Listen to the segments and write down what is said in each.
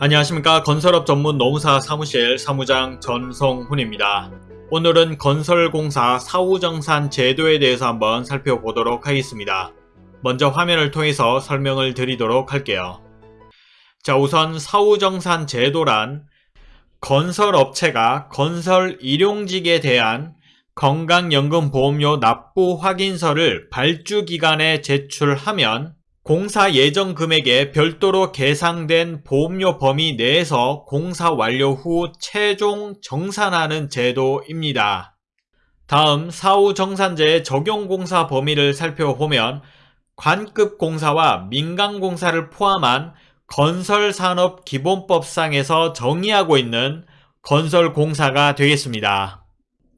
안녕하십니까 건설업 전문 노무사 사무실 사무장 전성훈입니다. 오늘은 건설공사 사후정산 제도에 대해서 한번 살펴보도록 하겠습니다. 먼저 화면을 통해서 설명을 드리도록 할게요. 자 우선 사후정산 제도란 건설업체가 건설 일용직에 대한 건강연금보험료 납부 확인서를 발주기관에 제출하면 공사 예정 금액에 별도로 계상된 보험료 범위 내에서 공사 완료 후 최종 정산하는 제도입니다. 다음 사후 정산제의 적용 공사 범위를 살펴보면 관급 공사와 민간 공사를 포함한 건설산업기본법상에서 정의하고 있는 건설공사가 되겠습니다.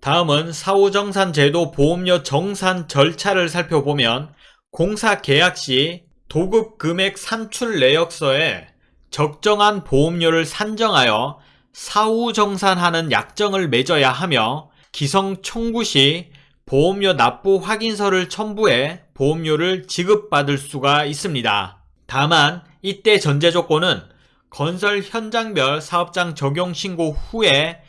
다음은 사후 정산 제도 보험료 정산 절차를 살펴보면 공사 계약 시 도급 금액 산출 내역서에 적정한 보험료를 산정하여 사후 정산하는 약정을 맺어야 하며 기성 청구 시 보험료 납부 확인서를 첨부해 보험료를 지급받을 수가 있습니다. 다만 이때 전제 조건은 건설 현장별 사업장 적용 신고 후에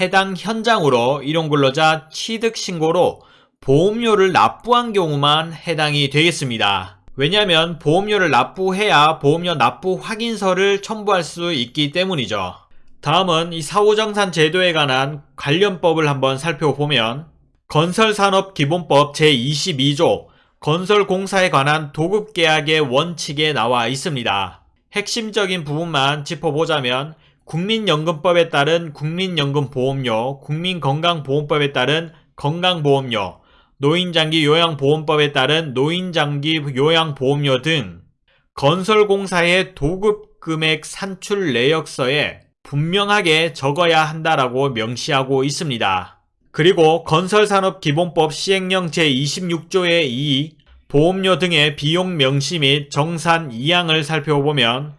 해당 현장으로 일용근로자 취득 신고로 보험료를 납부한 경우만 해당이 되겠습니다. 왜냐하면 보험료를 납부해야 보험료 납부 확인서를 첨부할 수 있기 때문이죠. 다음은 이 사후정산 제도에 관한 관련법을 한번 살펴보면 건설산업기본법 제22조 건설공사에 관한 도급계약의 원칙에 나와 있습니다. 핵심적인 부분만 짚어보자면 국민연금법에 따른 국민연금보험료, 국민건강보험법에 따른 건강보험료, 노인장기 요양보험법에 따른 노인장기 요양보험료 등 건설공사의 도급금액 산출 내역서에 분명하게 적어야 한다라고 명시하고 있습니다. 그리고 건설산업기본법 시행령 제26조의 2 보험료 등의 비용 명시 및 정산 이항을 살펴보면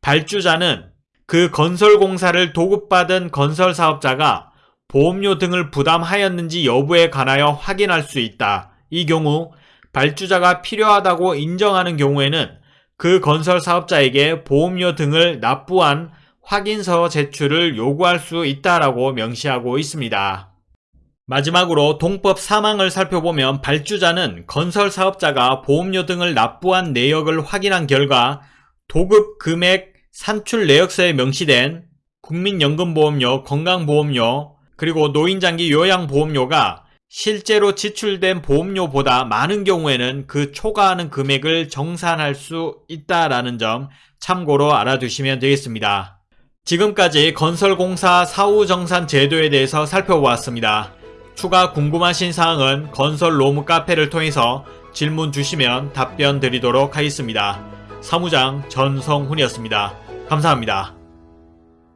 발주자는 그 건설공사를 도급받은 건설사업자가 보험료 등을 부담하였는지 여부에 관하여 확인할 수 있다. 이 경우 발주자가 필요하다고 인정하는 경우에는 그 건설 사업자에게 보험료 등을 납부한 확인서 제출을 요구할 수 있다라고 명시하고 있습니다. 마지막으로 동법 사망을 살펴보면 발주자는 건설 사업자가 보험료 등을 납부한 내역을 확인한 결과 도급 금액 산출 내역서에 명시된 국민연금보험료, 건강보험료, 그리고 노인장기 요양보험료가 실제로 지출된 보험료보다 많은 경우에는 그 초과하는 금액을 정산할 수 있다라는 점 참고로 알아두시면 되겠습니다. 지금까지 건설공사 사후정산 제도에 대해서 살펴보았습니다. 추가 궁금하신 사항은 건설 로무 카페를 통해서 질문 주시면 답변 드리도록 하겠습니다. 사무장 전성훈이었습니다. 감사합니다.